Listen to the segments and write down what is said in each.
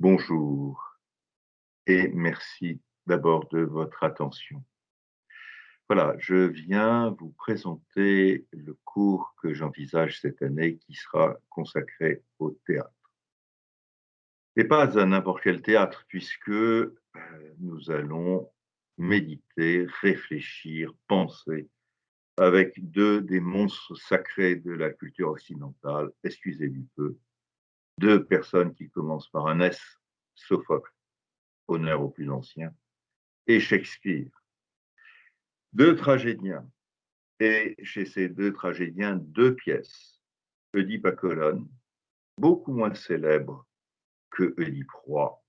Bonjour et merci d'abord de votre attention. Voilà, je viens vous présenter le cours que j'envisage cette année qui sera consacré au théâtre. Et pas à n'importe quel théâtre, puisque euh, nous allons méditer, réfléchir, penser avec deux des monstres sacrés de la culture occidentale, excusez du peu, deux personnes qui commencent par un S, Sophocle, honneur au plus ancien, et Shakespeare. Deux tragédiens, et chez ces deux tragédiens, deux pièces. Oedipe à Colonne, beaucoup moins célèbre que Oedipe roi,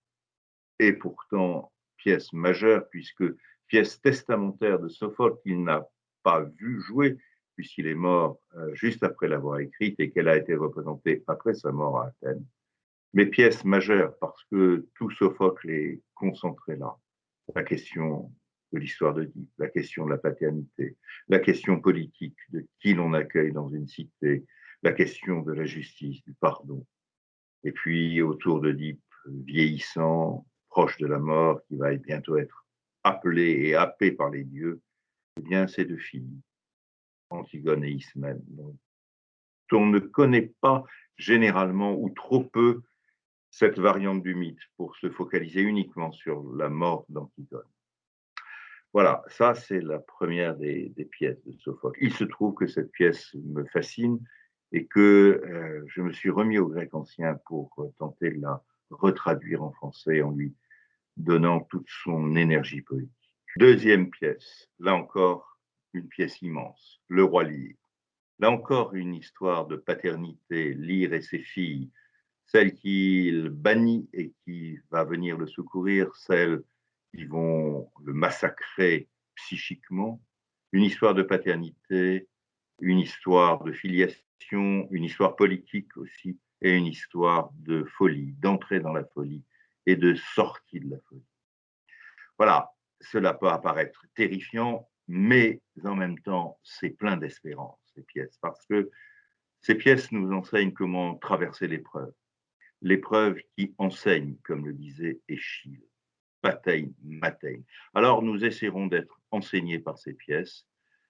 et pourtant pièce majeure, puisque pièce testamentaire de Sophocle qu'il n'a pas vu jouer, puisqu'il est mort euh, juste après l'avoir écrite et qu'elle a été représentée après sa mort à Athènes. Mais pièce majeure parce que tout Sophocle est concentré là. La question de l'histoire de d'Oedipe, la question de la paternité, la question politique de qui l'on accueille dans une cité, la question de la justice, du pardon. Et puis autour d'Oedipe, vieillissant, proche de la mort, qui va bientôt être appelé et happé par les dieux, eh bien, ces deux filles, Antigone et Ismène, dont on ne connaît pas généralement ou trop peu cette variante du mythe pour se focaliser uniquement sur la mort d'Antigone. Voilà, ça c'est la première des, pièces de Sophocle. Il se trouve que cette pièce me fascine et que euh, je me suis remis au grec ancien pour tenter de la retraduire en français en lui donnant toute son énergie poétique. Deuxième pièce, là encore une pièce immense, Le roi Lyre. Là encore une histoire de paternité, Lyre et ses filles, celle qu'il bannit et qui va venir le secourir, celles qui vont le massacrer psychiquement, une histoire de paternité, une histoire de filiation, une histoire politique aussi, et une histoire de folie, d'entrée dans la folie et de sortie de la folie. Voilà, cela peut apparaître terrifiant, mais en même temps, c'est plein d'espérance, ces pièces, parce que ces pièces nous enseignent comment traverser l'épreuve, l'épreuve qui enseigne, comme le disait Échille, Patein, Matein. Alors nous essaierons d'être enseignés par ces pièces,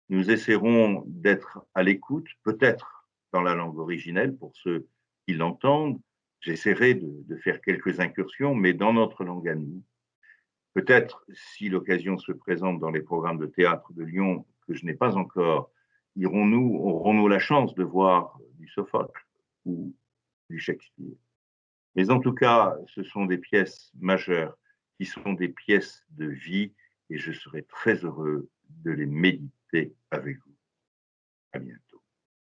nous essaierons d'être à l'écoute, peut-être dans la langue originelle pour ceux qui l'entendent. J'essaierai de, de, faire quelques incursions, mais dans notre langue à nous. Peut-être, si l'occasion se présente dans les programmes de théâtre de Lyon, que je n'ai pas encore, irons-nous, aurons-nous la chance de voir du Sophocle ou du Shakespeare? Mais en tout cas, ce sont des pièces majeures qui sont des pièces de vie et je serai très heureux de les méditer avec vous. À bientôt.